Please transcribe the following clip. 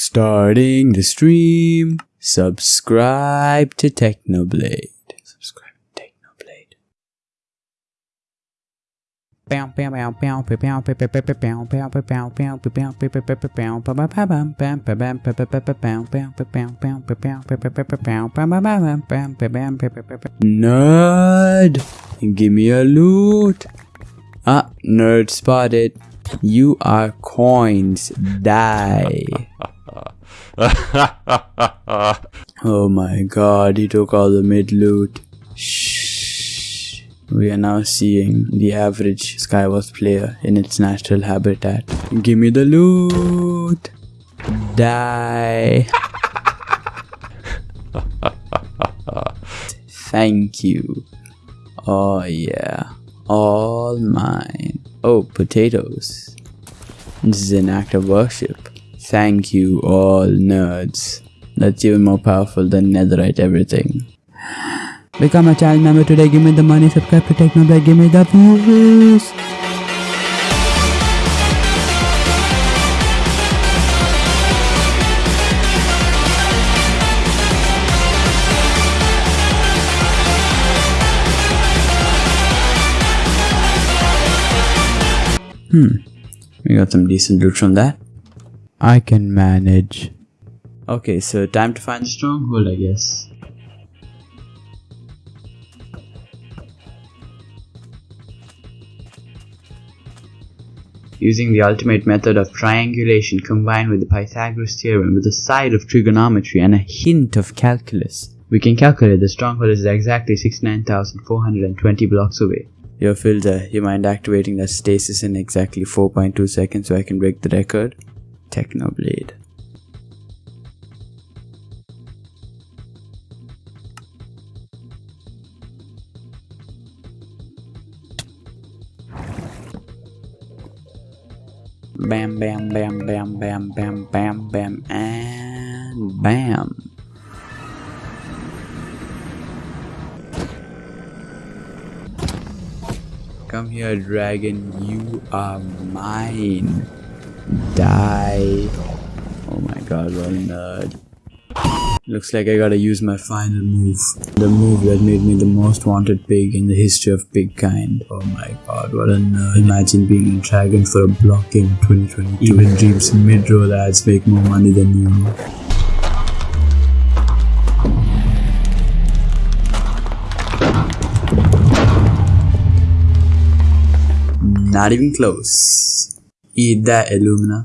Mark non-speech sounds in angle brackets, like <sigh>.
Starting the stream. Subscribe to Technoblade. Subscribe to Technoblade. Nerd, give me a loot. Ah, nerd spotted. You are coins. Die. <laughs> Oh my god, he took all the mid loot. Shh. We are now seeing the average Skywars player in its natural habitat. Give me the loot! Die! <laughs> Thank you. Oh yeah. All mine. Oh, potatoes. This is an act of worship. Thank you, all nerds. That's even more powerful than netherite everything. Become a child member today, give me the money, subscribe to Technoblade, give me the views. Hmm, we got some decent loot from that. I can manage. Okay, so time to find the stronghold, I guess. Using the ultimate method of triangulation combined with the Pythagoras theorem with a side of trigonometry and a hint of calculus, we can calculate the stronghold is exactly 69,420 blocks away. Yo filter, you mind activating that stasis in exactly 4.2 seconds so I can break the record? Technoblade. Bam, bam, bam, bam, bam, bam, bam, bam, and bam. Come here, dragon. You are mine. Die. Oh my god, what a nerd. Looks like I gotta use my final move. The move that made me the most wanted pig in the history of pig kind. Oh my god, what a nerd. Imagine being a dragon for a block in 2022. Even Dream's mid-roll ads make more money than you. Not even close. E da Illumina